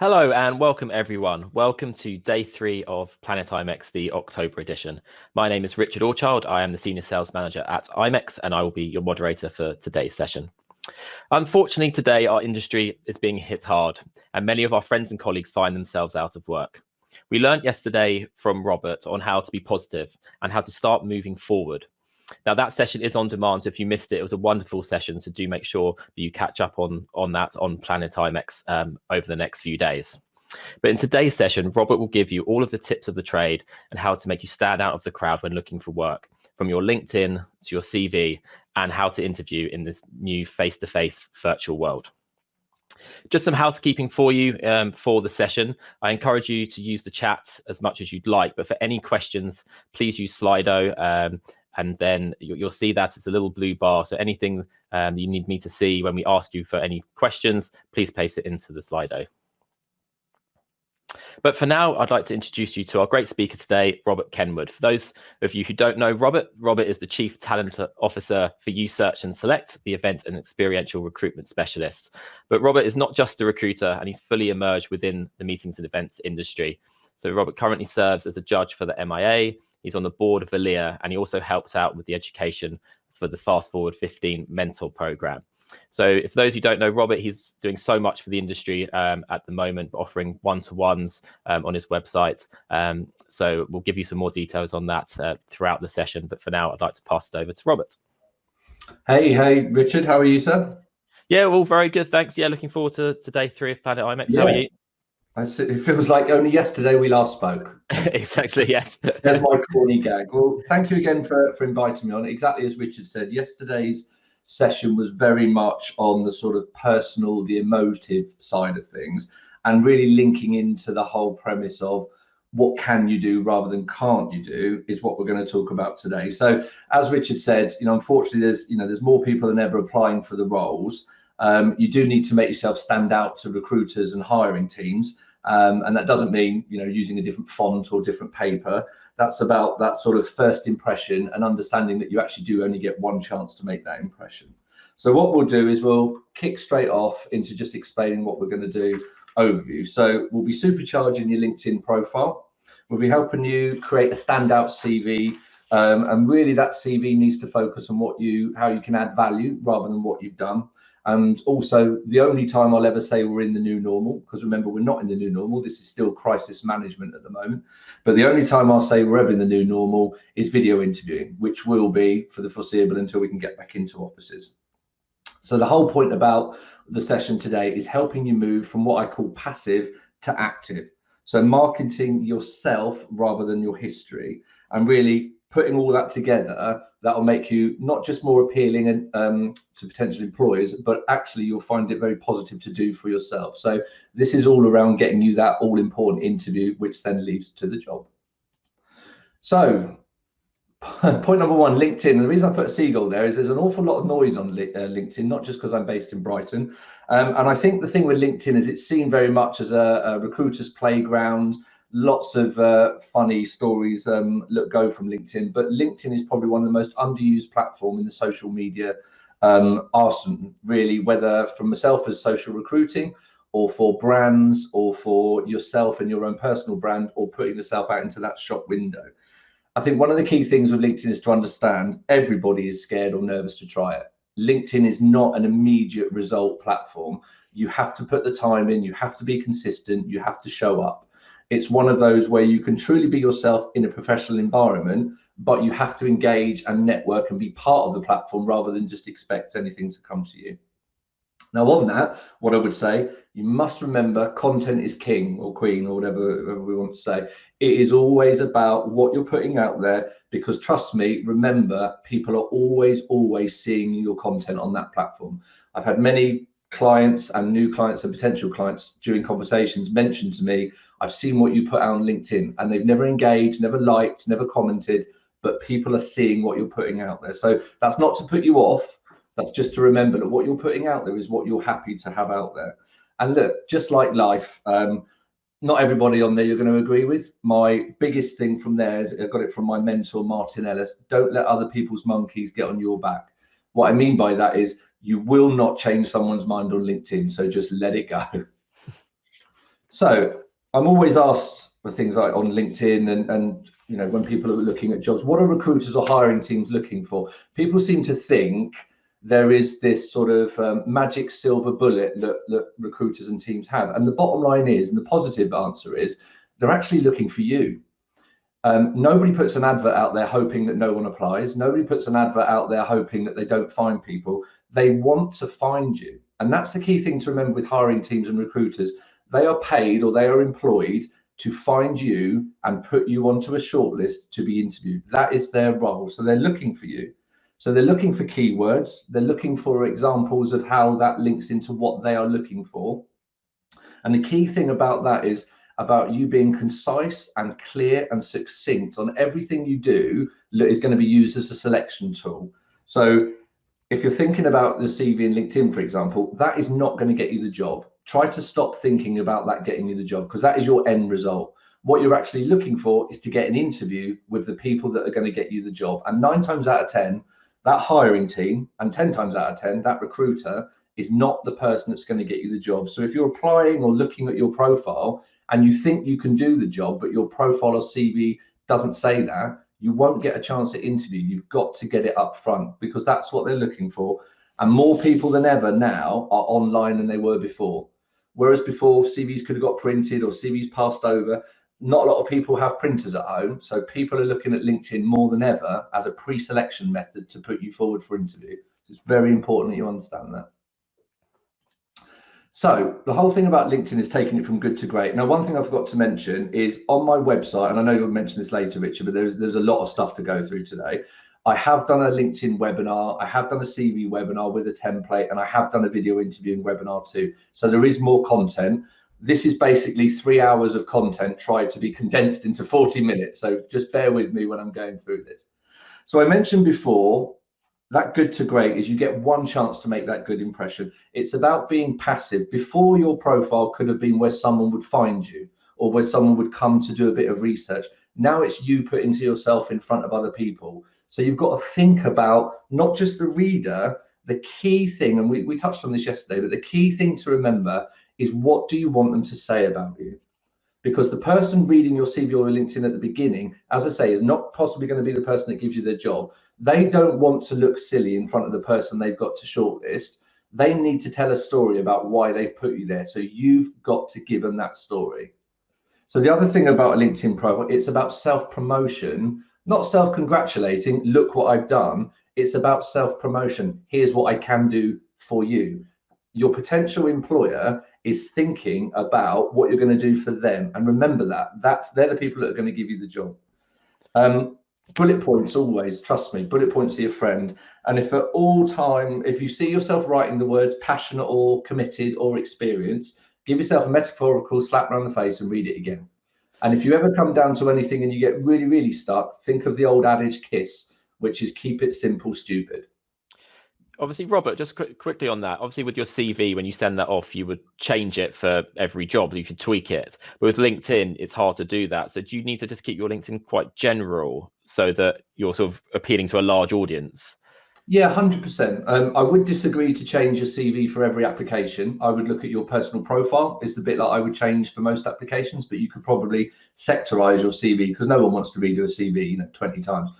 Hello and welcome everyone. Welcome to day three of Planet IMEX, the October edition. My name is Richard Orchard. I am the Senior Sales Manager at IMEX and I will be your moderator for today's session. Unfortunately, today our industry is being hit hard and many of our friends and colleagues find themselves out of work. We learned yesterday from Robert on how to be positive and how to start moving forward now that session is on demand, so if you missed it, it was a wonderful session. So do make sure that you catch up on on that on Planet IMEX um, over the next few days. But in today's session, Robert will give you all of the tips of the trade and how to make you stand out of the crowd when looking for work, from your LinkedIn to your CV, and how to interview in this new face-to-face -face virtual world. Just some housekeeping for you um, for the session. I encourage you to use the chat as much as you'd like, but for any questions, please use Slido. Um, and then you'll see that it's a little blue bar. So anything um, you need me to see when we ask you for any questions, please place it into the Slido. But for now, I'd like to introduce you to our great speaker today, Robert Kenwood. For those of you who don't know Robert, Robert is the Chief Talent Officer for USearch and Select, the event and experiential recruitment specialist. But Robert is not just a recruiter, and he's fully emerged within the meetings and events industry. So Robert currently serves as a judge for the MIA, He's on the board of ALEA, and he also helps out with the education for the Fast Forward 15 mentor program. So if those who don't know Robert, he's doing so much for the industry um, at the moment, offering one-to-ones um, on his website. Um, so we'll give you some more details on that uh, throughout the session. But for now, I'd like to pass it over to Robert. Hey, hey, Richard, how are you, sir? Yeah, well, very good, thanks. Yeah, looking forward to, to day three of Planet IMEX. Yeah. How are you? It feels like only yesterday we last spoke. exactly, yes. There's my corny gag. Well, thank you again for, for inviting me on. Exactly as Richard said, yesterday's session was very much on the sort of personal, the emotive side of things, and really linking into the whole premise of what can you do rather than can't you do is what we're going to talk about today. So, as Richard said, you know, unfortunately, there's you know there's more people than ever applying for the roles. Um, you do need to make yourself stand out to recruiters and hiring teams. Um, and that doesn't mean you know using a different font or different paper. That's about that sort of first impression and understanding that you actually do only get one chance to make that impression. So what we'll do is we'll kick straight off into just explaining what we're going to do overview. So we'll be supercharging your LinkedIn profile. We'll be helping you create a standout CV. Um, and really that CV needs to focus on what you, how you can add value rather than what you've done. And also, the only time I'll ever say we're in the new normal, because remember, we're not in the new normal. This is still crisis management at the moment. But the only time I'll say we're ever in the new normal is video interviewing, which will be for the foreseeable until we can get back into offices. So the whole point about the session today is helping you move from what I call passive to active. So marketing yourself rather than your history and really putting all that together that'll make you not just more appealing and um, to potential employers, but actually you'll find it very positive to do for yourself. So this is all around getting you that all important interview, which then leads to the job. So point number one, LinkedIn. The reason I put a seagull there is there's an awful lot of noise on uh, LinkedIn, not just because I'm based in Brighton. Um, and I think the thing with LinkedIn is it's seen very much as a, a recruiter's playground, lots of uh, funny stories um, look go from LinkedIn, but LinkedIn is probably one of the most underused platform in the social media um, arsenal, really, whether from myself as social recruiting or for brands or for yourself and your own personal brand or putting yourself out into that shop window. I think one of the key things with LinkedIn is to understand everybody is scared or nervous to try it. LinkedIn is not an immediate result platform. You have to put the time in, you have to be consistent, you have to show up. It's one of those where you can truly be yourself in a professional environment, but you have to engage and network and be part of the platform rather than just expect anything to come to you. Now, on that, what I would say, you must remember content is king or queen or whatever, whatever, we want to say. It is always about what you're putting out there because trust me, remember, people are always, always seeing your content on that platform. I've had many clients and new clients and potential clients during conversations mention to me, I've seen what you put out on LinkedIn and they've never engaged, never liked, never commented, but people are seeing what you're putting out there. So that's not to put you off. That's just to remember that what you're putting out there is what you're happy to have out there. And look, just like life, um, not everybody on there you're going to agree with. My biggest thing from there is I got it from my mentor, Martin Ellis. Don't let other people's monkeys get on your back. What I mean by that is you will not change someone's mind on LinkedIn. So just let it go. So I'm always asked for things like on LinkedIn and, and you know when people are looking at jobs, what are recruiters or hiring teams looking for? People seem to think there is this sort of um, magic silver bullet that, that recruiters and teams have. And the bottom line is, and the positive answer is, they're actually looking for you. Um, nobody puts an advert out there hoping that no one applies. Nobody puts an advert out there hoping that they don't find people. They want to find you. And that's the key thing to remember with hiring teams and recruiters. They are paid or they are employed to find you and put you onto a shortlist to be interviewed. That is their role. So they're looking for you. So they're looking for keywords. They're looking for examples of how that links into what they are looking for. And the key thing about that is about you being concise and clear and succinct on everything you do is going to be used as a selection tool. So if you're thinking about the CV in LinkedIn, for example, that is not going to get you the job. Try to stop thinking about that getting you the job because that is your end result. What you're actually looking for is to get an interview with the people that are going to get you the job. And nine times out of 10, that hiring team, and 10 times out of 10, that recruiter is not the person that's going to get you the job. So if you're applying or looking at your profile and you think you can do the job, but your profile or CV doesn't say that, you won't get a chance to interview. You've got to get it up front because that's what they're looking for. And more people than ever now are online than they were before. Whereas before, CVs could have got printed or CVs passed over. Not a lot of people have printers at home. So people are looking at LinkedIn more than ever as a pre selection method to put you forward for interview. It's very important that you understand that. So the whole thing about LinkedIn is taking it from good to great. Now, one thing I forgot to mention is on my website, and I know you'll mention this later, Richard, but there's there's a lot of stuff to go through today. I have done a LinkedIn webinar, I have done a CV webinar with a template, and I have done a video interviewing webinar too. So there is more content. This is basically three hours of content tried to be condensed into 40 minutes. So just bear with me when I'm going through this. So I mentioned before that good to great is you get one chance to make that good impression. It's about being passive. Before your profile could have been where someone would find you or where someone would come to do a bit of research. Now it's you putting yourself in front of other people. So you've got to think about not just the reader, the key thing, and we, we touched on this yesterday, but the key thing to remember is what do you want them to say about you? Because the person reading your CV or LinkedIn at the beginning, as I say, is not possibly going to be the person that gives you the job they don't want to look silly in front of the person they've got to shortlist. They need to tell a story about why they've put you there. So you've got to give them that story. So the other thing about a LinkedIn profile, it's about self-promotion, not self-congratulating, look what I've done. It's about self-promotion. Here's what I can do for you. Your potential employer is thinking about what you're going to do for them. And remember that. That's they're the people that are going to give you the job. Um, bullet points always trust me bullet points are your friend and if at all time if you see yourself writing the words passionate or committed or experienced give yourself a metaphorical slap around the face and read it again and if you ever come down to anything and you get really really stuck think of the old adage kiss which is keep it simple stupid. Obviously robert just qu- quickly on that. Obviously with your cv when you send that off you would change it for every job. You could tweak it. But with linkedin it's hard to do that. So do you need to just keep your linkedin quite general so that you're sort of appealing to a large audience yeah 100% um, i would disagree to change your cv for every application i would look at your personal profile is the bit that i would change for most applications but you could probably sectorize your cv because no one wants to redo a cv you know 20 times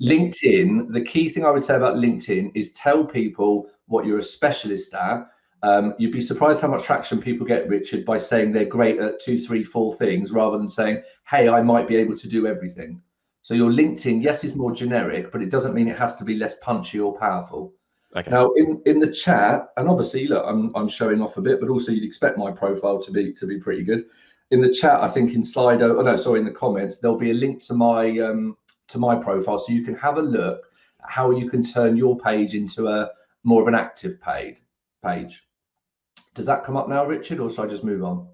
LinkedIn, the key thing I would say about LinkedIn is tell people what you're a specialist at. Um, you'd be surprised how much traction people get, Richard, by saying they're great at two, three, four things rather than saying, hey, I might be able to do everything. So your LinkedIn, yes, is more generic, but it doesn't mean it has to be less punchy or powerful. Okay. Now, in, in the chat, and obviously, look, I'm, I'm showing off a bit, but also you'd expect my profile to be to be pretty good. In the chat, I think in Slido, oh no, sorry, in the comments, there'll be a link to my um, to my profile so you can have a look at how you can turn your page into a more of an active page page does that come up now richard or should i just move on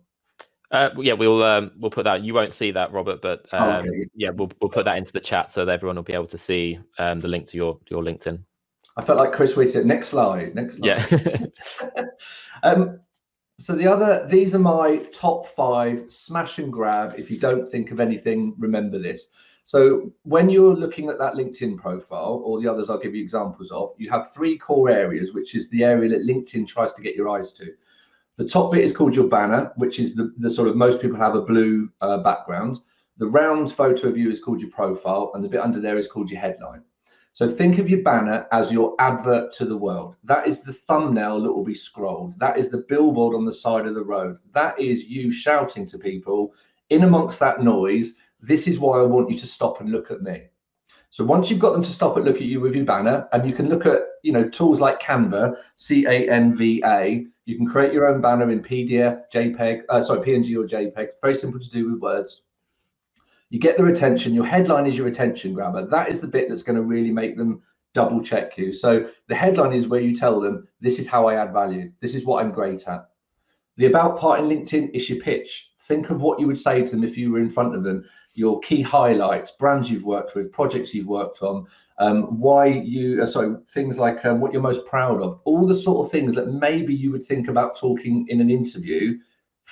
uh, yeah, we'll um, we'll put that. You won't see that, Robert, but oh, um, okay. yeah, we'll we'll put that into the chat so that everyone will be able to see um, the link to your your LinkedIn. I felt like Chris Whitty. Next slide. Next slide. Yeah. um, so the other, these are my top five smash and grab. If you don't think of anything, remember this. So when you're looking at that LinkedIn profile or the others I'll give you examples of, you have three core areas, which is the area that LinkedIn tries to get your eyes to. The top bit is called your banner, which is the, the sort of most people have a blue uh, background. The round photo of you is called your profile, and the bit under there is called your headline. So think of your banner as your advert to the world. That is the thumbnail that will be scrolled. That is the billboard on the side of the road. That is you shouting to people in amongst that noise. This is why I want you to stop and look at me. So once you've got them to stop and look at you with your banner, and you can look at you know tools like Canva, C A N V A. You can create your own banner in PDF, JPEG, uh, sorry PNG or JPEG. Very simple to do with words. You get their attention. Your headline is your attention grabber. That is the bit that's going to really make them double check you. So the headline is where you tell them, this is how I add value. This is what I'm great at. The about part in LinkedIn is your pitch. Think of what you would say to them if you were in front of them. Your key highlights, brands you've worked with, projects you've worked on, um, why you, uh, sorry, things like um, what you're most proud of, all the sort of things that maybe you would think about talking in an interview.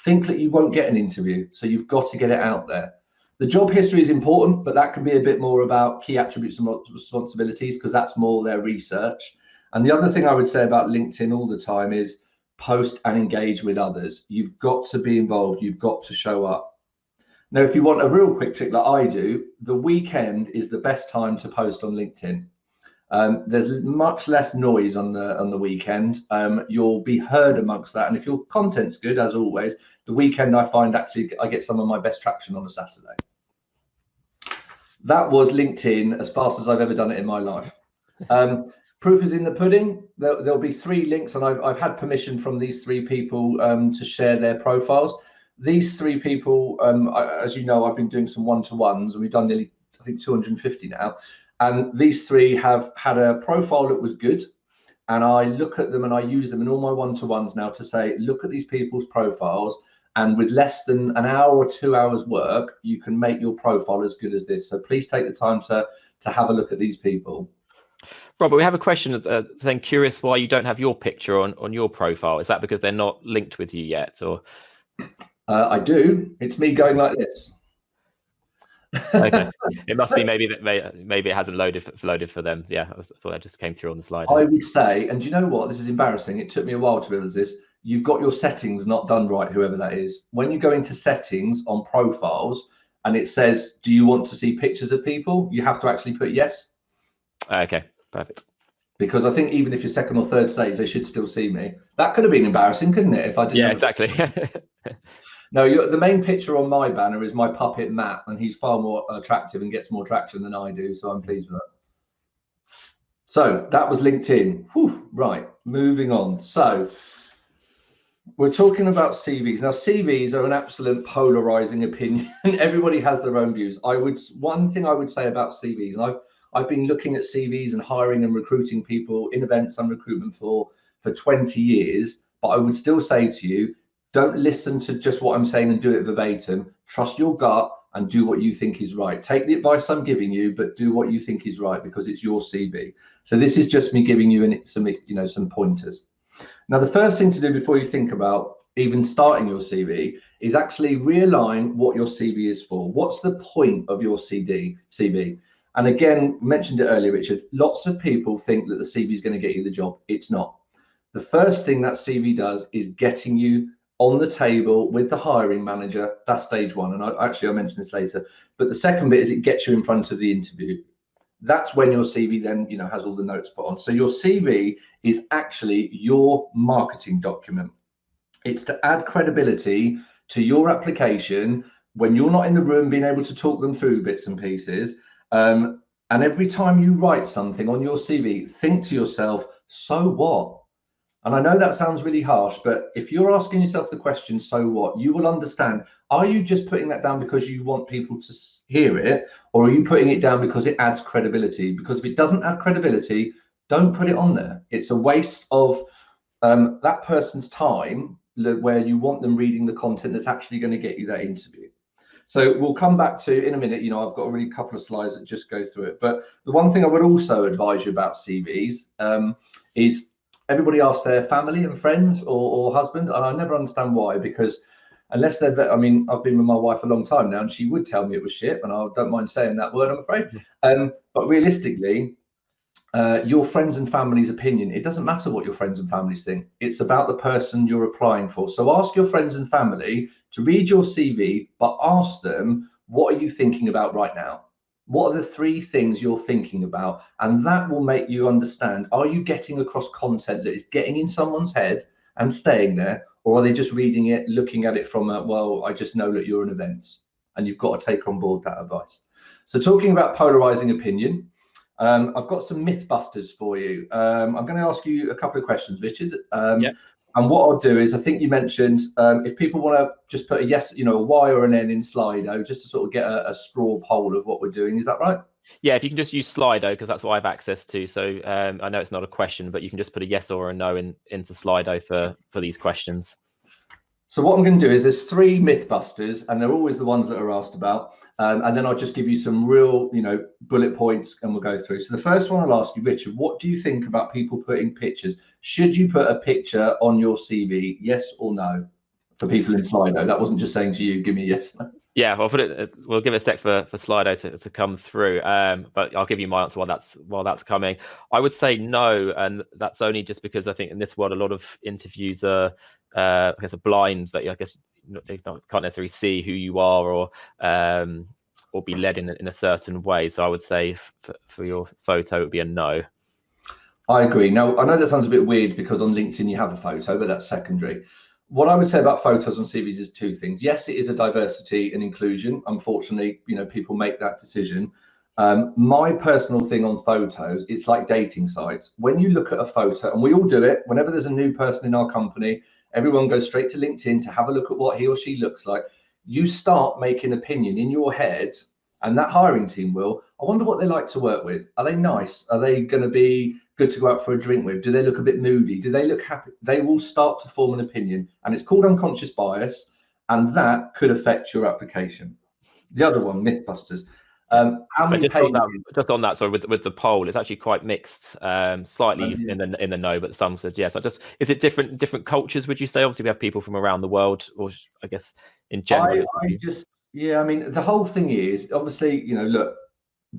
Think that you won't get an interview, so you've got to get it out there. The job history is important, but that can be a bit more about key attributes and responsibilities because that's more their research. And the other thing I would say about LinkedIn all the time is post and engage with others. You've got to be involved, you've got to show up. Now, if you want a real quick trick like I do, the weekend is the best time to post on LinkedIn. Um, there's much less noise on the on the weekend. Um, you'll be heard amongst that, and if your content's good, as always, the weekend I find actually I get some of my best traction on a Saturday. That was LinkedIn as fast as I've ever done it in my life. Um, proof is in the pudding. There, will be three links, and I've, I've had permission from these three people um, to share their profiles. These three people, um, I, as you know, I've been doing some one-to-ones, and we've done nearly, I think, 250 now. And these three have had a profile that was good, and I look at them and I use them in all my one-to-ones now to say, look at these people's profiles and with less than an hour or two hours work, you can make your profile as good as this. So please take the time to, to have a look at these people. Robert, we have a question uh, then curious why you don't have your picture on, on your profile. Is that because they're not linked with you yet or? Uh, I do. It's me going like this. okay. It must be maybe that may, maybe it hasn't loaded for, loaded for them. Yeah, I thought that just came through on the slide. I would say, and do you know what? This is embarrassing. It took me a while to realize this you've got your settings not done right, whoever that is. When you go into settings on profiles and it says, do you want to see pictures of people? You have to actually put yes. Okay, perfect. Because I think even if you're second or third stage, they should still see me. That could have been embarrassing, couldn't it? If I didn't. Yeah, exactly. no, the main picture on my banner is my puppet Matt, and he's far more attractive and gets more traction than I do. So I'm mm. pleased with that. So that was LinkedIn. Whew, right, moving on. So we're talking about CVs now. CVs are an absolute polarizing opinion. Everybody has their own views. I would one thing I would say about CVs, and I've I've been looking at CVs and hiring and recruiting people in events and recruitment for for 20 years. But I would still say to you, don't listen to just what I'm saying and do it verbatim. Trust your gut and do what you think is right. Take the advice I'm giving you, but do what you think is right because it's your CV. So this is just me giving you some you know some pointers. Now, the first thing to do before you think about even starting your CV is actually realign what your CV is for. What's the point of your CD, CV? And again, mentioned it earlier, Richard, lots of people think that the CV is going to get you the job. It's not. The first thing that CV does is getting you on the table with the hiring manager. That's stage one. And I, actually, I'll mention this later. But the second bit is it gets you in front of the interview that's when your CV then you know has all the notes put on. So your CV is actually your marketing document. It's to add credibility to your application when you're not in the room, being able to talk them through bits and pieces. Um, and every time you write something on your CV, think to yourself, so what? And I know that sounds really harsh, but if you're asking yourself the question, so what, you will understand. Are you just putting that down because you want people to hear it, or are you putting it down because it adds credibility? Because if it doesn't add credibility, don't put it on there. It's a waste of um, that person's time where you want them reading the content that's actually going to get you that interview. So we'll come back to in a minute. You know, I've got a really couple of slides that just go through it. But the one thing I would also advise you about CVs um, is everybody asks their family and friends or, or husband, and I never understand why because unless they're i mean i've been with my wife a long time now and she would tell me it was shit and i don't mind saying that word i'm afraid um, but realistically uh, your friends and family's opinion. It doesn't matter what your friends and families think. It's about the person you're applying for. So ask your friends and family to read your CV, but ask them, what are you thinking about right now? What are the three things you're thinking about? And that will make you understand, are you getting across content that is getting in someone's head and staying there? Or are they just reading it, looking at it from a, well, I just know that you're an event and you've got to take on board that advice. So talking about polarizing opinion, um, I've got some myth busters for you. Um, I'm going to ask you a couple of questions, Richard. Um, yeah. And what I'll do is, I think you mentioned um, if people want to just put a yes, you know, a Y or an N in Slido, just to sort of get a, a straw poll of what we're doing. Is that right? Yeah, if you can just use Slido because that's what I have access to. So um, I know it's not a question, but you can just put a yes or a no in into Slido for for these questions. So what I'm going to do is there's three Mythbusters, and they're always the ones that are asked about. Um, and then I'll just give you some real, you know, bullet points, and we'll go through. So the first one I'll ask you, Richard, what do you think about people putting pictures? Should you put a picture on your CV? Yes or no? For people in Slido, that wasn't just saying to you, give me yes. Yeah, I'll put it. We'll give it a sec for for Slido to, to come through. Um, but I'll give you my answer while that's while that's coming. I would say no, and that's only just because I think in this world a lot of interviews are uh, I guess a blind that I guess they can't necessarily see who you are or um, or be led in in a certain way. So I would say for, for your photo it would be a no. I agree. Now I know that sounds a bit weird because on LinkedIn you have a photo, but that's secondary. What I would say about photos on CVs is two things. Yes, it is a diversity and inclusion. Unfortunately, you know, people make that decision. Um, my personal thing on photos, it's like dating sites. When you look at a photo, and we all do it, whenever there's a new person in our company, everyone goes straight to LinkedIn to have a look at what he or she looks like. You start making opinion in your head, and that hiring team will. I wonder what they like to work with. Are they nice? Are they going to be good to go out for a drink with? Do they look a bit moody? Do they look happy? They will start to form an opinion, and it's called unconscious bias, and that could affect your application. The other one, Mythbusters. Um, how many just, on that, just on that, sorry, with with the poll, it's actually quite mixed. Um, slightly oh, yeah. in the in the no, but some said yes. I just is it different different cultures? Would you say? Obviously, we have people from around the world, or I guess in general. I, I just yeah, I mean, the whole thing is obviously, you know, look,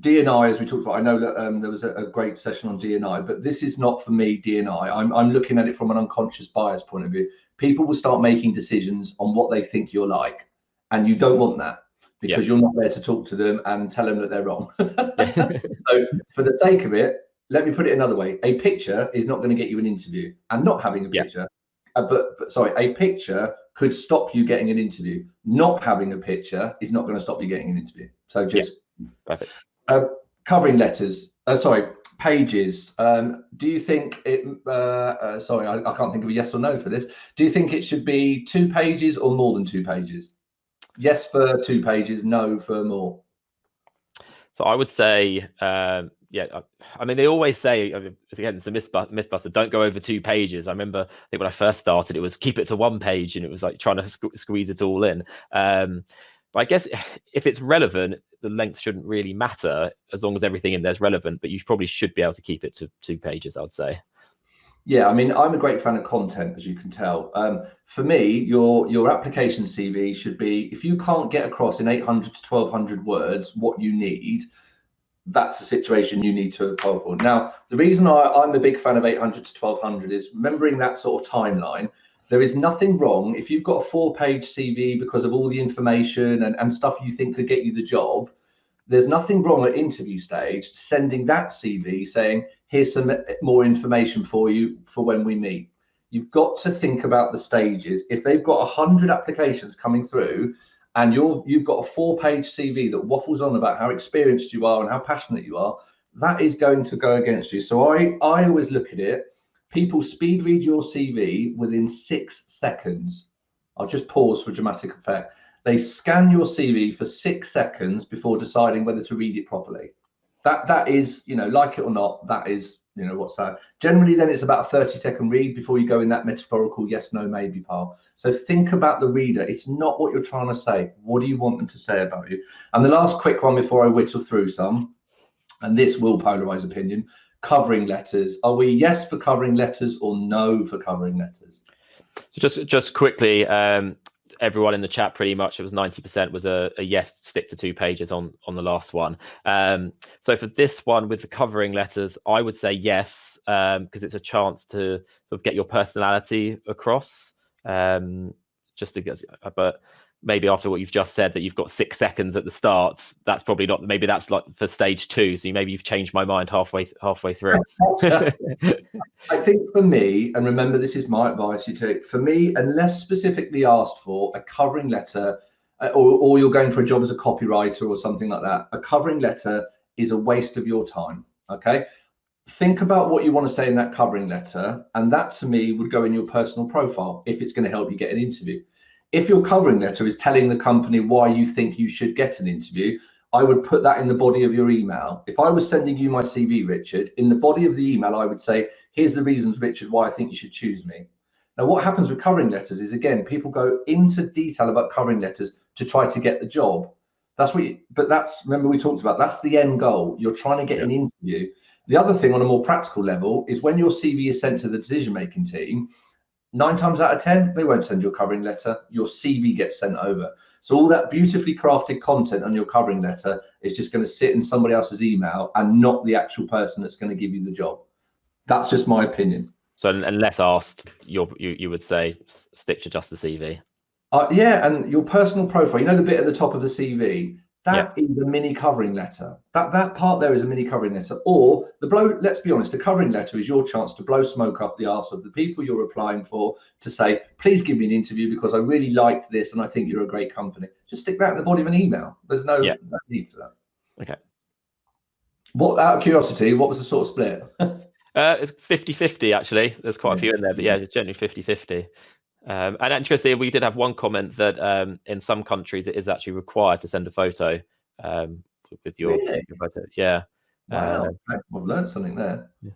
DNI, as we talked about, I know that um, there was a, a, great session on DNI, but this is not for me, DNI. I'm, I'm looking at it from an unconscious bias point of view. People will start making decisions on what they think you're like, and you don't want that because yeah. you're not there to talk to them and tell them that they're wrong. so, for the sake of it, let me put it another way: a picture is not going to get you an interview, and not having a picture, yeah. uh, but, but sorry, a picture could stop you getting an interview. Not having a picture is not going to stop you getting an interview. So just yeah. perfect. Uh, covering letters. Uh, sorry, pages. Um, do you think it? Uh, uh, sorry, I, I, can't think of a yes or no for this. Do you think it should be two pages or more than two pages? Yes for two pages, no for more. So I would say, um, yeah. I, I, mean, they always say again, it's a mythbuster. Don't go over two pages. I remember, I think when I first started, it was keep it to one page, and it was like trying to sque squeeze it all in. Um, but I guess if it's relevant, the length shouldn't really matter as long as everything in there is relevant. But you probably should be able to keep it to two pages. I'd say. Yeah, I mean, I'm a great fan of content, as you can tell. Um, for me, your your application CV should be if you can't get across in 800 to 1200 words what you need, that's the situation you need to apply for. Now, the reason I, I'm a big fan of 800 to 1200 is remembering that sort of timeline. There is nothing wrong if you've got a four-page CV because of all the information and, and stuff you think could get you the job. There's nothing wrong at interview stage sending that CV saying, here's some more information for you for when we meet. You've got to think about the stages. If they've got 100 applications coming through and you're, you've got a four page CV that waffles on about how experienced you are and how passionate you are, that is going to go against you. So I, I always look at it. People speed read your CV within six seconds. I'll just pause for dramatic effect. They scan your CV for six seconds before deciding whether to read it properly. That that is you know like it or not that is you know what's that generally then it's about a 30 second read before you go in that metaphorical yes no maybe part. So think about the reader. It's not what you're trying to say. What do you want them to say about you? And the last quick one before i whittle through some and this will polarize opinion covering letters. Are we yes for covering letters or no for covering letters? So just just quickly um everyone in the chat pretty much it was 90% was a, a, yes stick to two pages on on the last one. Um, so for this one with the covering letters i would say yes because um, it's a chance to sort of get your personality across um, just to get but maybe after what you've just said that you've got six seconds at the start that's probably not maybe that's like for stage two so maybe you've changed my mind halfway halfway through. I think for me and remember this is my advice you take for me unless specifically asked for a covering letter uh, or, or you're going for a job as a copywriter or something like that a covering letter is a waste of your time okay? Think about what you want to say in that covering letter and that to me would go in your personal profile if it's going to help you get an interview if your covering letter is telling the company why you think you should get an interview, I would put that in the body of your email. If I was sending you my CV, Richard, in the body of the email, I would say, here's the reasons, Richard, why I think you should choose me. Now, what happens with covering letters is, again, people go into detail about covering letters to try to get the job. That's what, you, but that's, remember we talked about, that's the end goal. You're trying to get yeah. an interview. The other thing on a more practical level is when your CV is sent to the decision-making team, nine times out of 10, they won't send you a covering letter. Your CV gets sent over. So all that beautifully crafted content on your covering letter is just going to sit in somebody else's email and not the actual person that's going to give you the job. That's just my opinion. So unless asked, you you would say stick to just the CV. Uh, yeah, and your personal profile. You know the bit at the top of the CV. That yeah. is a mini covering letter. That that part there is a mini covering letter. Or the blow, let's be honest, a covering letter is your chance to blow smoke up the arse of the people you're applying for to say, please give me an interview because I really liked this and I think you're a great company. Just stick that in the body of an email. There's no, yeah. no need for that. Okay. What out of curiosity, what was the sort of split? uh, it's 50-50 actually. There's quite a few in there, but yeah, it's generally 50-50. Um, and interestingly, we did have one comment that um, in some countries it is actually required to send a photo um, with your, really? your, photo. Yeah. Wow, uh, I've learned something there. Yeah.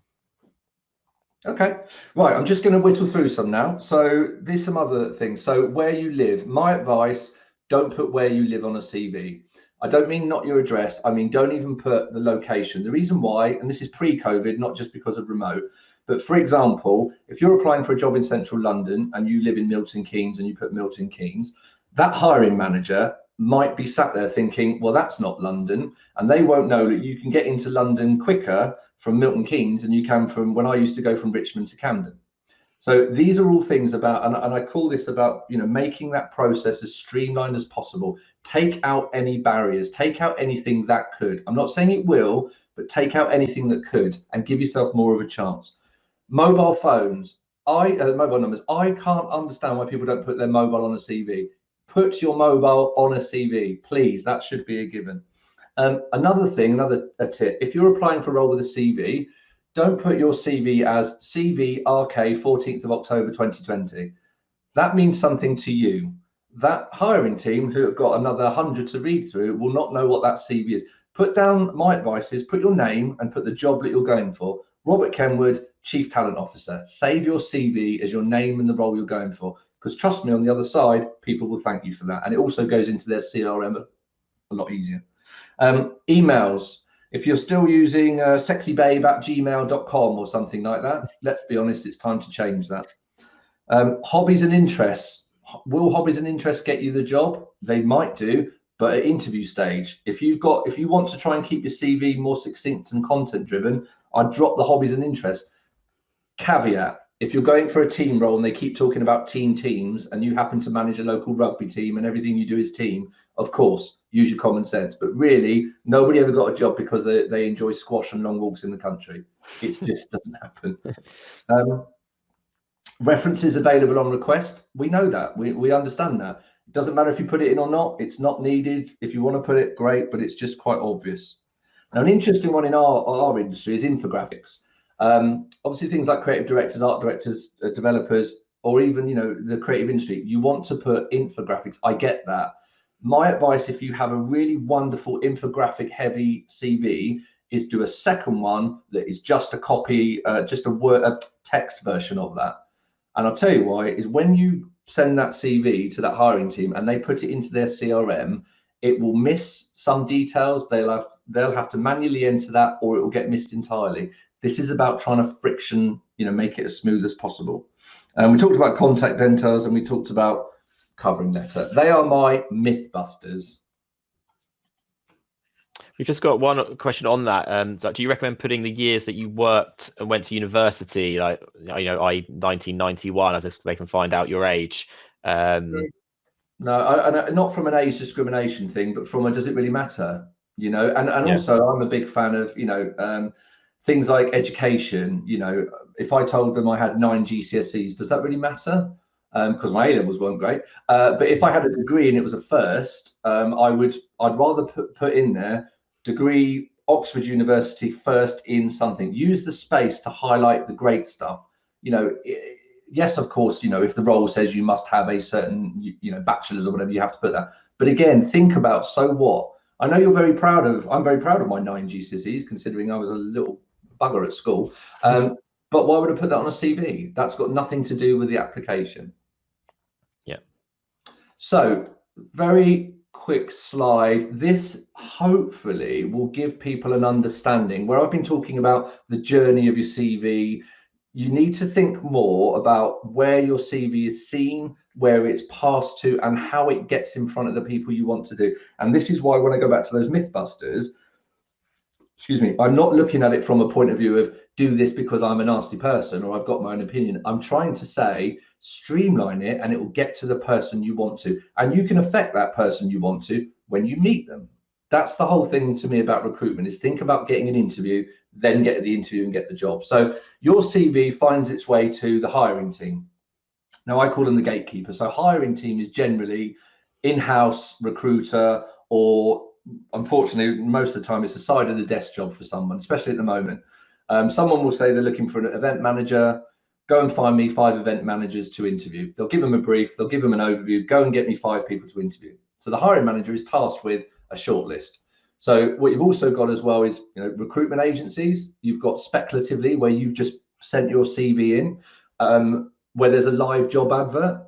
Okay, right. I'm just going to whittle through some now. So there's some other things. So where you live, my advice: don't put where you live on a CV. I don't mean not your address. I mean don't even put the location. The reason why, and this is pre-COVID, not just because of remote, but for example, if you're applying for a job in central London and you live in Milton Keynes and you put Milton Keynes, that hiring manager might be sat there thinking, well, that's not London. And they won't know that you can get into London quicker from Milton Keynes than you can from when I used to go from Richmond to Camden. So these are all things about, and, and I call this about, you know, making that process as streamlined as possible. Take out any barriers, take out anything that could. I'm not saying it will, but take out anything that could and give yourself more of a chance mobile phones. I uh, mobile numbers. I can't understand why people don't put their mobile on a cv put your mobile on a cv please. That should be a given. Um, another thing another a tip. If you're applying for a role with a cv don't put your cv as cv rk 14th of october 2020 that means something to you. That hiring team who have got another 100 to read through will not know what that cv is. Put down my advice is put your name and put the job that you're going for. Robert kenwood Chief Talent Officer. Save your CV as your name and the role you're going for. Because trust me, on the other side, people will thank you for that. And it also goes into their CRM a lot easier. Um, emails. If you're still using uh, sexybabe at gmail.com or something like that, let's be honest, it's time to change that. Um, hobbies and interests. Will hobbies and interests get you the job? They might do, but at interview stage, if you've got, if you want to try and keep your CV more succinct and content driven, I'd drop the hobbies and interests caveat if you're going for a team role and they keep talking about team teams and you happen to manage a local rugby team and everything you do is team of course use your common sense. But really nobody ever got a job because they, they enjoy squash and long walks in the country. It just doesn't happen. Um, references available on request we know that. We, we understand that. It doesn't matter if you put it in or not it's not needed. If you want to put it great but it's just quite obvious. Now an interesting one in our, our industry is infographics um, obviously, things like creative directors, art directors, uh, developers, or even you know the creative industry, you want to put infographics. I get that. My advice, if you have a really wonderful infographic heavy CV, is do a second one that is just a copy, uh, just a word, a text version of that. And I'll tell you why is when you send that CV to that hiring team and they put it into their CRM, it will miss some details. They'll have they'll have to manually enter that, or it will get missed entirely. This is about trying to friction, you know, make it as smooth as possible. And we talked about contact details and we talked about covering letter. They are my mythbusters. We've just got one question on that. Um, so do you recommend putting the years that you worked and went to university, like you know, I 1991, as they can find out your age? Um, no, I, I, not from an age discrimination thing, but from a does it really matter? You know, and and yeah. also I'm a big fan of you know um, things like education. You know, if I told them I had nine GCSEs, does that really matter? because um, my A levels weren't great. Uh, but if I had a degree and it was a first, um, I would I'd rather put put in there degree Oxford University first in something. Use the space to highlight the great stuff. You know, yes, of course, you know if the role says you must have a certain you know bachelor's or whatever, you have to put that. But again, think about so what. I know you're very proud of. I'm very proud of my nine GCSEs, considering I was a little bugger at school. Um, but why would I put that on a CV? That's got nothing to do with the application. Yeah. So very quick slide. This hopefully will give people an understanding where I've been talking about the journey of your CV. You need to think more about where your CV is seen, where it's passed to, and how it gets in front of the people you want to do. And this is why when I go back to those Mythbusters, excuse me, I'm not looking at it from a point of view of do this because I'm a nasty person or I've got my own opinion. I'm trying to say streamline it and it will get to the person you want to. And you can affect that person you want to when you meet them. That's the whole thing to me about recruitment is think about getting an interview, then get the interview and get the job. So your CV finds its way to the hiring team. Now I call them the gatekeeper. So hiring team is generally in-house recruiter or unfortunately most of the time it's a side of the desk job for someone, especially at the moment. Um, someone will say they're looking for an event manager go and find me five event managers to interview. They'll give them a brief, they'll give them an overview, go and get me five people to interview. So the hiring manager is tasked with a shortlist. So what you've also got as well is you know recruitment agencies. You've got speculatively where you've just sent your CV in, um, where there's a live job advert,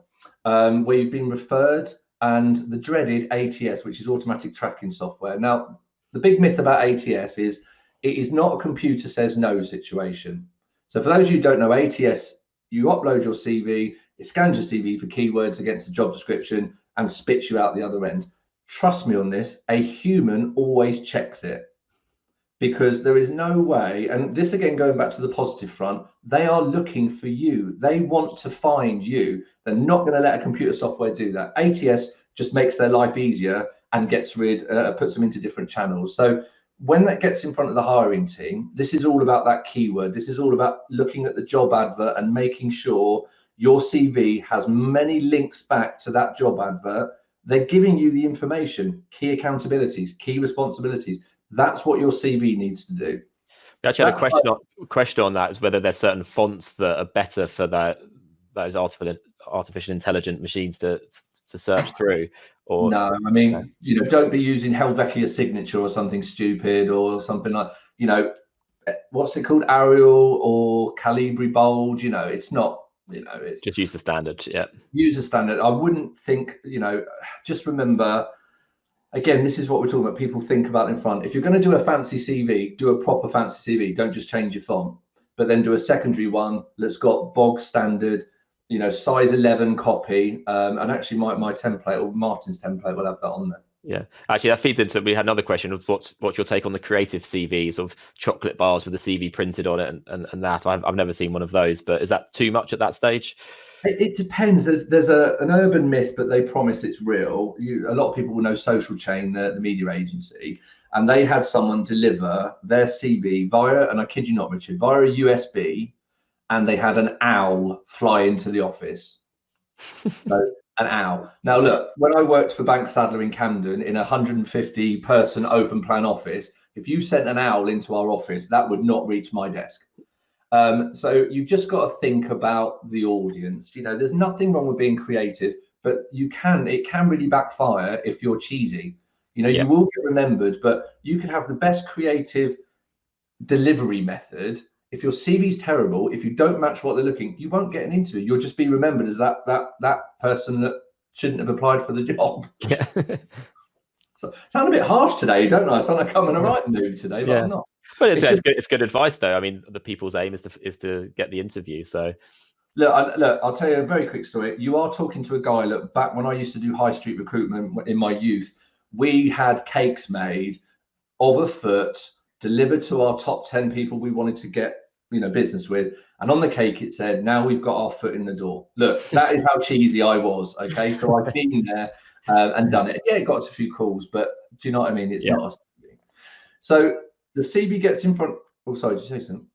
um, where you've been referred, and the dreaded ATS, which is automatic tracking software. Now, the big myth about ATS is it is not a computer says no situation. So for those of you who don't know, ATS, you upload your CV, it scans your CV for keywords against the job description and spits you out the other end. Trust me on this, a human always checks it because there is no way, and this again going back to the positive front, they are looking for you. They want to find you. They're not going to let a computer software do that. ATS just makes their life easier and gets rid, uh, puts them into different channels. So when that gets in front of the hiring team, this is all about that keyword. This is all about looking at the job advert and making sure your CV has many links back to that job advert. They're giving you the information, key accountabilities, key responsibilities. That's what your CV needs to do. We actually had a question on, question on that is whether there's certain fonts that are better for that those artificial artificial intelligent machines to to search through. Or no, I mean, you know, don't be using Helvetica signature or something stupid or something like, you know, eh, what's it called, Arial or Calibri Bold? You know, it's not, you know, it's just use the standard. Yeah, use the standard. I wouldn't think, you know, just remember. Again, this is what we're talking about. People think about in front. If you're going to do a fancy CV, do a proper fancy CV. Don't just change your font, but then do a secondary one that's got bog standard you know, size 11 copy. Um, and actually my, my template or Martin's template will have that on there. Yeah, actually, that feeds into. We had another question of what's what's your take on the creative CVs of chocolate bars with the CV printed on it and, and, and that. I've I've never seen one of those, but is that too much at that stage? It, depends. There's there's a an urban myth, but they promise it's real. You, a lot of people will know Social Chain, the, the media agency, and they had someone deliver their CV via, and I kid you not, Richard, via a USB and they had an owl fly into the office. so, an owl. Now, look, when I worked for Banks Sadler in Camden in a 150 person open plan office, if you sent an owl into our office, that would not reach my desk. Um, so you've just got to think about the audience. You know, there's nothing wrong with being creative, but you can, it can really backfire if you're cheesy. You know, yeah. you will get remembered, but you could have the best creative delivery method if your CV's terrible, if you don't match what they're looking, you won't get an interview. You'll just be remembered as that that that person that shouldn't have applied for the job. Yeah. so sound a bit harsh today, don't I? I sound like I'm in a right mood today, but yeah. I'm not. But it's, it's, just, it's, good, it's good advice though. I mean, the people's aim is to is to get the interview. So Look, I, look, I'll tell you a very quick story. You are talking to a guy. Look, back when I used to do high street recruitment in my youth, we had cakes made of a foot delivered to our top 10 people we wanted to get you know business with and on the cake it said now we've got our foot in the door look that is how cheesy i was okay so i've been there uh, and done it yeah it got us a few calls but do you know what i mean it's yeah. not so the cv gets in front oh sorry did you say something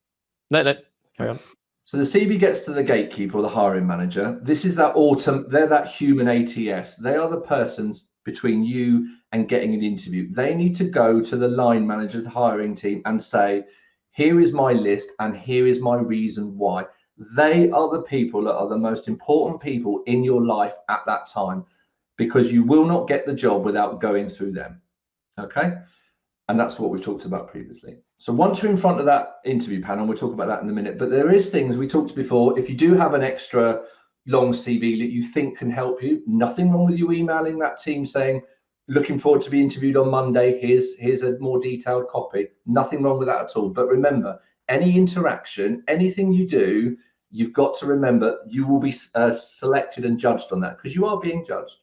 no no carry on so the CV gets to the gatekeeper or the hiring manager. This is that autumn, they're that human ATS. They are the persons between you and getting an interview. They need to go to the line manager, the hiring team, and say, here is my list and here is my reason why. They are the people that are the most important people in your life at that time because you will not get the job without going through them. Okay. And that's what we've talked about previously. So once you're in front of that interview panel, we'll talk about that in a minute. But there is things we talked before. If you do have an extra long CV that you think can help you, nothing wrong with you emailing that team saying, looking forward to be interviewed on Monday. Here's here's a more detailed copy. Nothing wrong with that at all. But remember, any interaction, anything you do, you've got to remember you will be uh, selected and judged on that because you are being judged.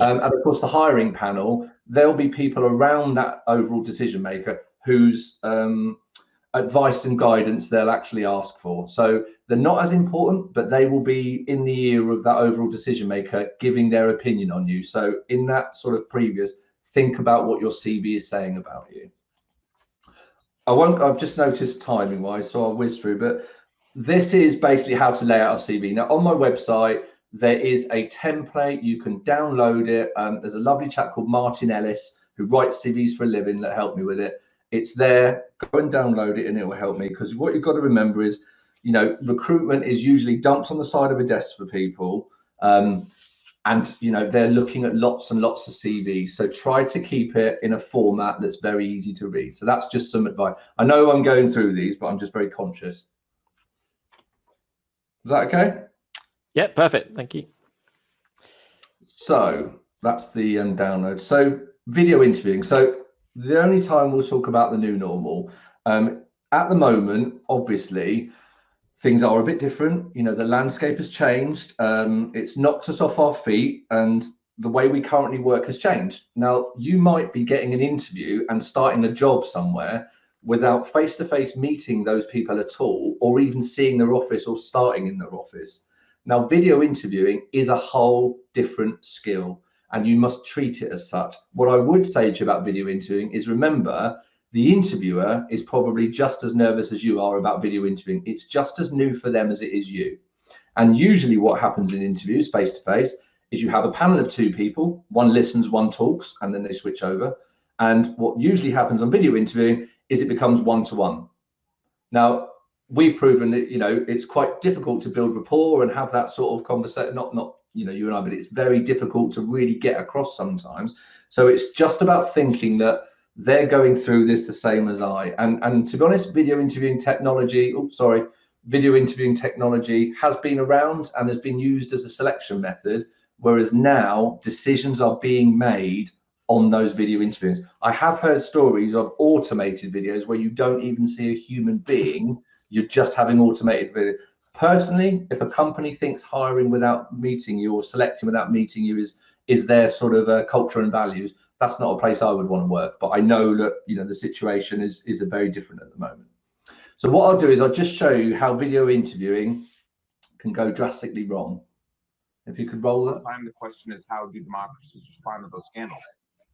Um, and of course, the hiring panel, there'll be people around that overall decision maker whose um, advice and guidance they'll actually ask for. So they're not as important, but they will be in the ear of that overall decision maker giving their opinion on you. So in that sort of previous, think about what your CV is saying about you. I won't, I've just noticed timing wise, so I'll whiz through, but this is basically how to lay out a CV. Now on my website, there is a template, you can download it. Um, there's a lovely chap called Martin Ellis who writes CVs for a living that helped me with it. It's there, go and download it and it will help me because what you've got to remember is, you know, recruitment is usually dumped on the side of a desk for people. Um, and you know they're looking at lots and lots of CVs. So try to keep it in a format that's very easy to read. So that's just some advice. I know I'm going through these, but I'm just very conscious. Is that okay? Yeah, perfect. Thank you. So that's the um, download. So video interviewing. So the only time we'll talk about the new normal. Um, at the moment, obviously, things are a bit different. You know, the landscape has changed. Um, it's knocked us off our feet, and the way we currently work has changed. Now, you might be getting an interview and starting a job somewhere without face to face meeting those people at all, or even seeing their office or starting in their office. Now, video interviewing is a whole different skill and you must treat it as such. What I would say to you about video interviewing is remember, the interviewer is probably just as nervous as you are about video interviewing. It's just as new for them as it is you. And usually, what happens in interviews face to face is you have a panel of two people, one listens, one talks, and then they switch over. And what usually happens on video interviewing is it becomes one to one. Now, we've proven that you know it's quite difficult to build rapport and have that sort of conversation. Not not you know you and I, but it's very difficult to really get across sometimes. So it's just about thinking that they're going through this the same as I. And and to be honest, video interviewing technology. Oh, sorry, video interviewing technology has been around and has been used as a selection method. Whereas now decisions are being made on those video interviews. I have heard stories of automated videos where you don't even see a human being. You're just having automated video. Personally, if a company thinks hiring without meeting you or selecting without meeting you is is their sort of uh, culture and values, that's not a place I would want to work. But I know that you know the situation is is a very different at the moment. So what I'll do is I'll just show you how video interviewing can go drastically wrong. If you could roll that. Time the question is how do democracies respond to those scandals?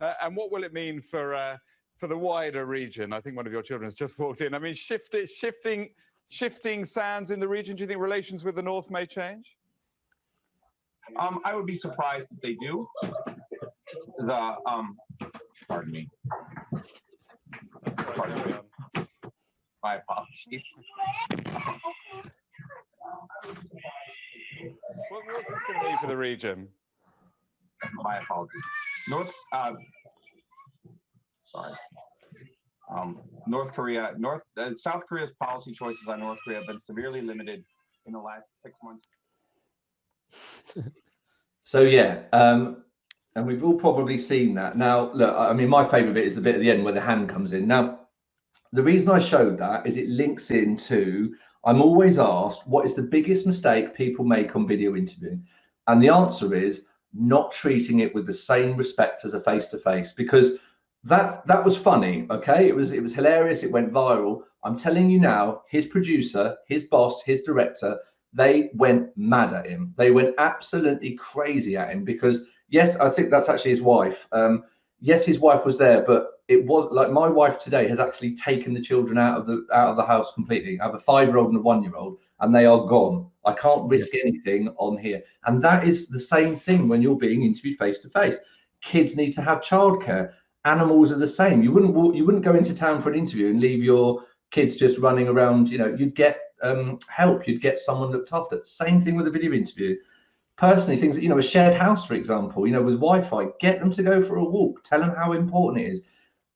Uh, and what will it mean for uh, for the wider region? I think one of your children has just walked in. I mean, shift, shifting shifting sands in the region? Do you think relations with the North may change? Um, I would be surprised if they do. The um, pardon me. Pardon me. My apologies. what, what's this going to mean for the region? My apologies. North. Uh, sorry. Um, North Korea, North uh, South Korea's policy choices on North Korea have been severely limited in the last six months. so yeah, um, and we've all probably seen that. Now, look, I mean, my favourite bit is the bit at the end where the hand comes in. Now, the reason I showed that is it links into, I'm always asked, what is the biggest mistake people make on video interviewing? And the answer is not treating it with the same respect as a face-to-face because that that was funny okay? It was it was hilarious. It went viral. I'm telling you now his producer his boss his director they went mad at him. They went absolutely crazy at him because yes i think that's actually his wife. Um yes his wife was there but it was like my wife today has actually taken the children out of the out of the house completely. I have a five year old and a one year old and they are gone. I can't risk anything on here. And that is the same thing when you're being interviewed face to face. Kids need to have childcare animals are the same. You wouldn't walk, you wouldn't go into town for an interview and leave your kids just running around. You know, you'd get um, help. You'd get someone looked after. Same thing with a video interview. Personally, things that you know, a shared house, for example, you know, with Wi-Fi, get them to go for a walk. Tell them how important it is.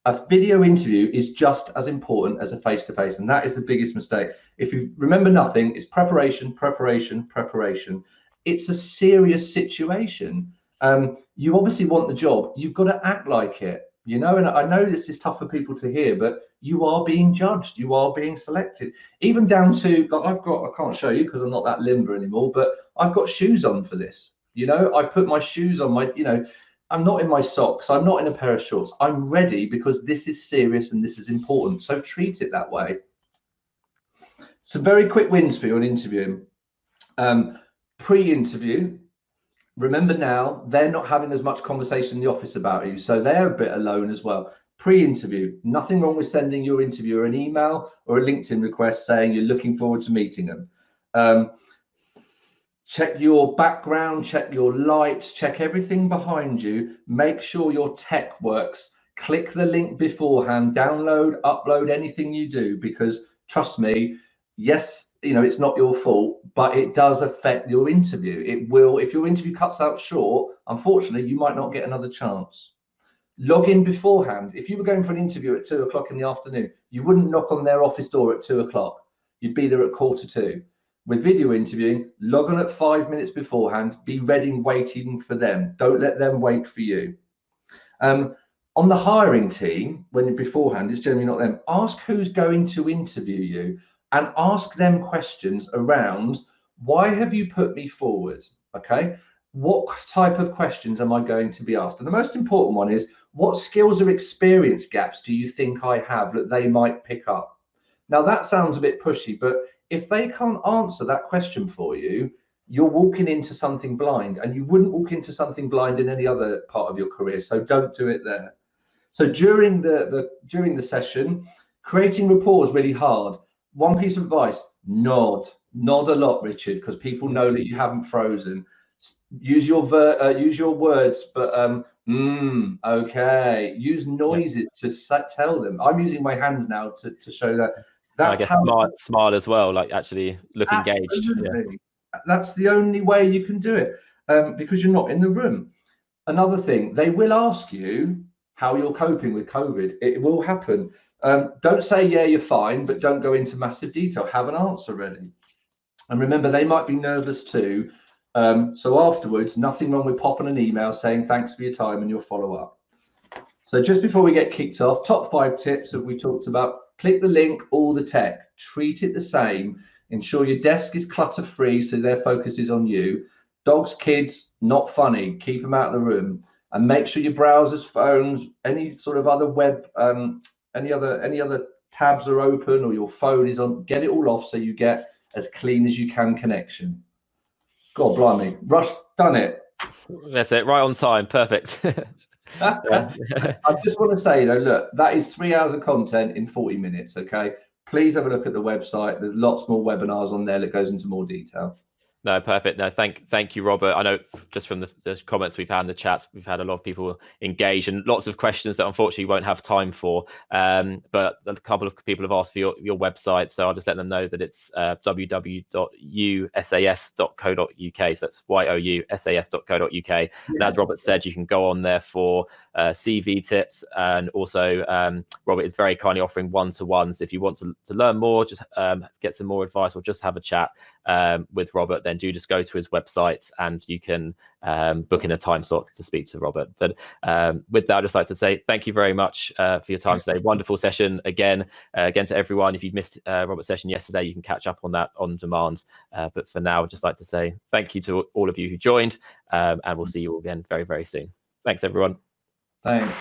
A video interview is just as important as a face-to-face, and that is the biggest mistake. If you remember nothing, it's preparation, preparation, preparation. It's a serious situation. Um, you obviously want the job. You've got to act like it you know and i know this is tough for people to hear but you are being judged. You are being selected. Even down to like i've got i can't show you because i'm not that limber anymore but i've got shoes on for this. You know i put my shoes on my you know i'm not in my socks. I'm not in a pair of shorts. I'm ready because this is serious and this is important. So treat it that way. Some very quick wins for you on interviewing. Um, pre-interview remember now they're not having as much conversation in the office about you so they're a bit alone as well. Pre-interview nothing wrong with sending your interviewer an email or a linkedin request saying you're looking forward to meeting them. Um, check your background check your lights check everything behind you. Make sure your tech works. Click the link beforehand download upload anything you do because trust me yes you know it's not your fault but it does affect your interview. It will if your interview cuts out short unfortunately you might not get another chance. Log in beforehand. If you were going for an interview at two o'clock in the afternoon you wouldn't knock on their office door at two o'clock. You'd be there at quarter two with video interviewing log on at five minutes beforehand be ready and waiting for them. Don't let them wait for you. Um, on the hiring team when beforehand it's generally not them ask who's going to interview you and ask them questions around why have you put me forward? Okay. What type of questions am I going to be asked? And the most important one is what skills or experience gaps do you think I have that they might pick up? Now, that sounds a bit pushy, but if they can't answer that question for you, you're walking into something blind and you wouldn't walk into something blind in any other part of your career. So don't do it there. So during the, the during the session, creating rapport is really hard one piece of advice nod. Nod a lot richard because people know that you haven't frozen. Use your ver uh, use your words but um mm, okay. Use noises yeah. to tell them. I'm using my hands now to, to show that that's I guess how smile, smile as well like actually look engaged yeah. that's the only way you can do it um, because you're not in the room. Another thing they will ask you how you're coping with covid. It will happen um, don't say, yeah, you're fine, but don't go into massive detail. Have an answer ready. And remember, they might be nervous too. Um, so afterwards, nothing wrong with popping an email saying thanks for your time and your follow up. So just before we get kicked off, top five tips that we talked about, click the link, all the tech, treat it the same. Ensure your desk is clutter free so their focus is on you. Dogs, kids, not funny. Keep them out of the room. And make sure your browsers, phones, any sort of other web um, any other any other tabs are open or your phone is on, get it all off so you get as clean as you can connection. God blimey, Rush done it. That's it, right on time, perfect. I just want to say though, look, that is three hours of content in 40 minutes. Okay, please have a look at the website. There's lots more webinars on there that goes into more detail. No, perfect. No, thank thank you, Robert. I know just from the, the, comments we've had in the chats, we've had a lot of people engage and lots of questions that unfortunately we won't have time for. Um, but a couple of people have asked for your, your website, so I'll just let them know that it's uh, www.yousas.co.uk. So that's y o u s a s.co.uk. And as Robert said, you can go on there for uh, CV tips, and also um, Robert is very kindly offering one-to-ones. If you want to, to learn more, just um, get some more advice, or just have a chat um, with Robert, then do just go to his website and you can um, book in a time slot to speak to Robert. But um, with that, I'd just like to say thank you very much uh, for your time today. Wonderful session again. Uh, again to everyone, if you've missed uh, Robert's session yesterday, you can catch up on that on demand. Uh, but for now, I'd just like to say thank you to all of you who joined, um, and we'll see you all again very, very soon. Thanks, everyone. Thanks.